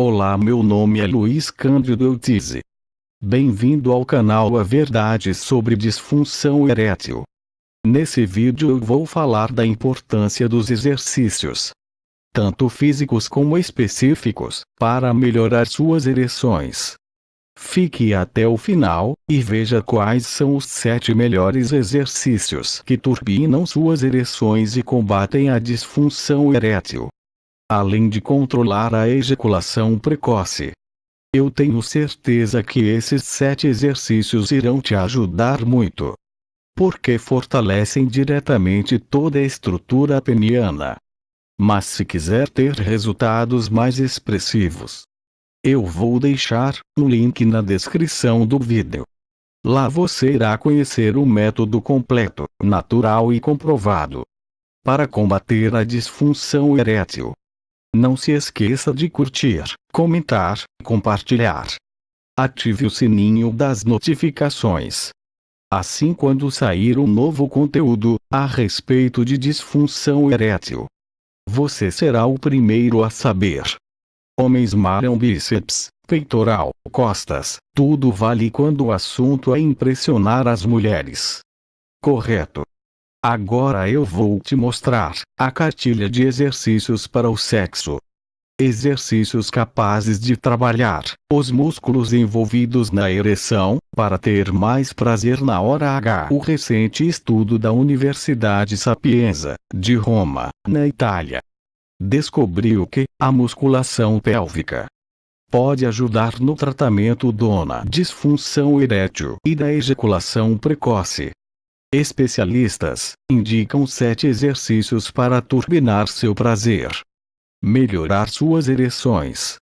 Olá meu nome é Luiz Cândido Eutize. Bem-vindo ao canal A Verdade sobre Disfunção Erétil. Nesse vídeo eu vou falar da importância dos exercícios, tanto físicos como específicos, para melhorar suas ereções. Fique até o final, e veja quais são os 7 melhores exercícios que turbinam suas ereções e combatem a disfunção erétil além de controlar a ejaculação precoce. Eu tenho certeza que esses sete exercícios irão te ajudar muito. Porque fortalecem diretamente toda a estrutura peniana. Mas se quiser ter resultados mais expressivos, eu vou deixar um link na descrição do vídeo. Lá você irá conhecer o método completo, natural e comprovado para combater a disfunção erétil. Não se esqueça de curtir, comentar, compartilhar. Ative o sininho das notificações. Assim quando sair um novo conteúdo, a respeito de disfunção erétil, você será o primeiro a saber. Homens malham bíceps, peitoral, costas, tudo vale quando o assunto é impressionar as mulheres. Correto. Agora eu vou te mostrar a cartilha de exercícios para o sexo. Exercícios capazes de trabalhar os músculos envolvidos na ereção, para ter mais prazer na hora H. O recente estudo da Universidade Sapienza, de Roma, na Itália, descobriu que a musculação pélvica pode ajudar no tratamento da disfunção erétil e da ejaculação precoce. Especialistas indicam sete exercícios para turbinar seu prazer, melhorar suas ereções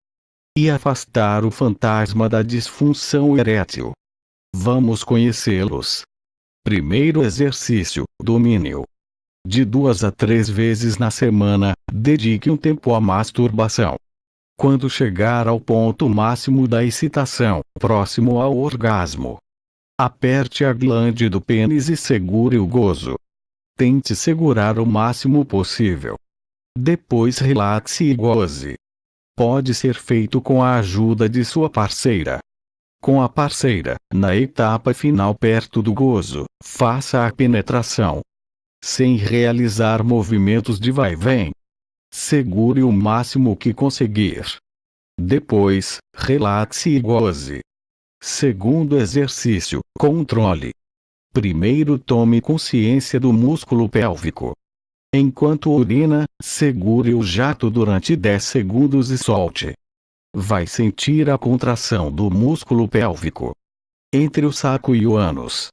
e afastar o fantasma da disfunção erétil. Vamos conhecê-los. Primeiro exercício: domínio. De duas a três vezes na semana, dedique um tempo à masturbação. Quando chegar ao ponto máximo da excitação, próximo ao orgasmo, Aperte a glande do pênis e segure o gozo. Tente segurar o máximo possível. Depois relaxe e goze. Pode ser feito com a ajuda de sua parceira. Com a parceira, na etapa final perto do gozo, faça a penetração. Sem realizar movimentos de vai vem. Segure o máximo que conseguir. Depois, relaxe e goze. Segundo exercício, controle. Primeiro tome consciência do músculo pélvico. Enquanto urina, segure o jato durante 10 segundos e solte. Vai sentir a contração do músculo pélvico. Entre o saco e o ânus.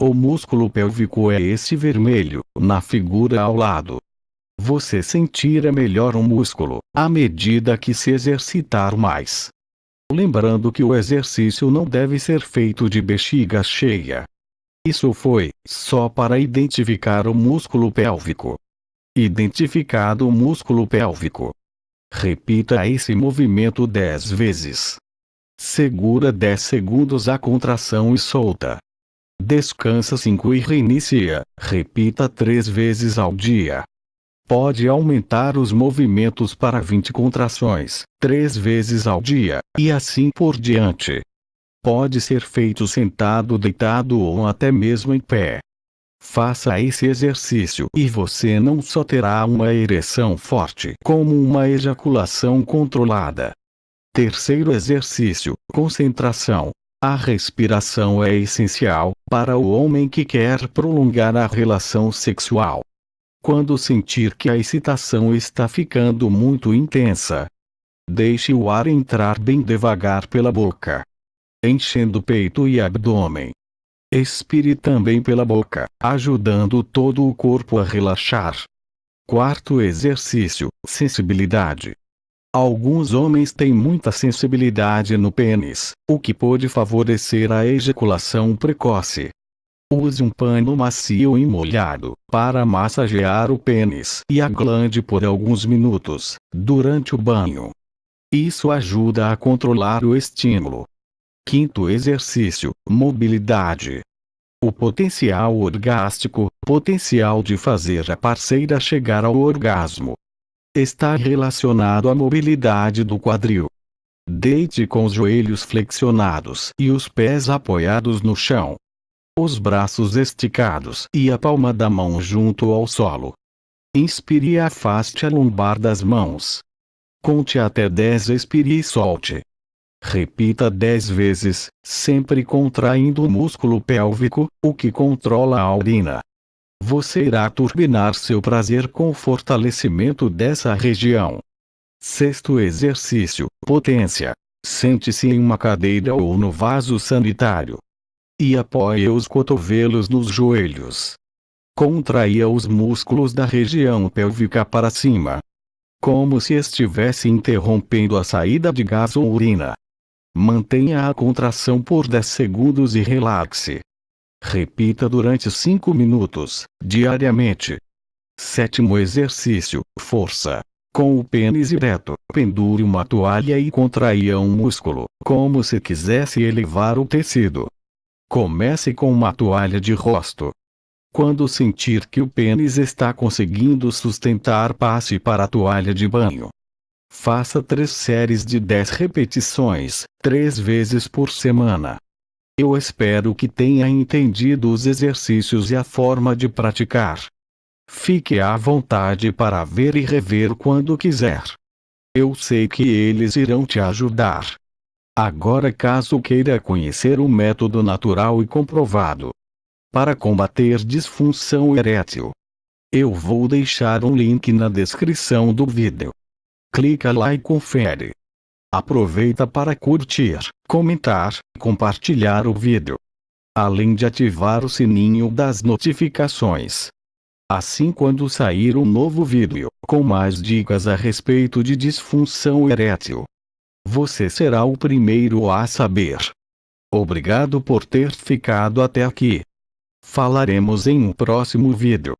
O músculo pélvico é esse vermelho, na figura ao lado. Você sentirá melhor o músculo, à medida que se exercitar mais. Lembrando que o exercício não deve ser feito de bexiga cheia. Isso foi só para identificar o músculo pélvico. Identificado o músculo pélvico. Repita esse movimento 10 vezes. Segura 10 segundos a contração e solta. Descansa 5 e reinicia. Repita 3 vezes ao dia. Pode aumentar os movimentos para 20 contrações, três vezes ao dia, e assim por diante. Pode ser feito sentado, deitado ou até mesmo em pé. Faça esse exercício e você não só terá uma ereção forte, como uma ejaculação controlada. Terceiro exercício: concentração. A respiração é essencial para o homem que quer prolongar a relação sexual. Quando sentir que a excitação está ficando muito intensa, deixe o ar entrar bem devagar pela boca, enchendo peito e abdômen. Expire também pela boca, ajudando todo o corpo a relaxar. Quarto exercício: sensibilidade. Alguns homens têm muita sensibilidade no pênis, o que pode favorecer a ejaculação precoce. Use um pano macio e molhado, para massagear o pênis e a glande por alguns minutos, durante o banho. Isso ajuda a controlar o estímulo. Quinto exercício, mobilidade. O potencial orgástico, potencial de fazer a parceira chegar ao orgasmo, está relacionado à mobilidade do quadril. Deite com os joelhos flexionados e os pés apoiados no chão. Os braços esticados e a palma da mão junto ao solo. Inspire e afaste a lombar das mãos. Conte até 10 expire e solte. Repita 10 vezes, sempre contraindo o músculo pélvico, o que controla a urina. Você irá turbinar seu prazer com o fortalecimento dessa região. Sexto exercício: potência. Sente-se em uma cadeira ou no vaso sanitário. E apoie os cotovelos nos joelhos. Contraia os músculos da região pélvica para cima. Como se estivesse interrompendo a saída de gás ou urina. Mantenha a contração por 10 segundos e relaxe. Repita durante 5 minutos, diariamente. Sétimo exercício: força. Com o pênis ereto, pendure uma toalha e contraia um músculo, como se quisesse elevar o tecido. Comece com uma toalha de rosto. Quando sentir que o pênis está conseguindo sustentar, passe para a toalha de banho. Faça três séries de 10 repetições, três vezes por semana. Eu espero que tenha entendido os exercícios e a forma de praticar. Fique à vontade para ver e rever quando quiser. Eu sei que eles irão te ajudar. Agora, caso queira conhecer o método natural e comprovado para combater disfunção erétil, eu vou deixar um link na descrição do vídeo. Clica lá e confere. Aproveita para curtir, comentar, compartilhar o vídeo. Além de ativar o sininho das notificações. Assim quando sair um novo vídeo, com mais dicas a respeito de disfunção erétil, você será o primeiro a saber. Obrigado por ter ficado até aqui. Falaremos em um próximo vídeo.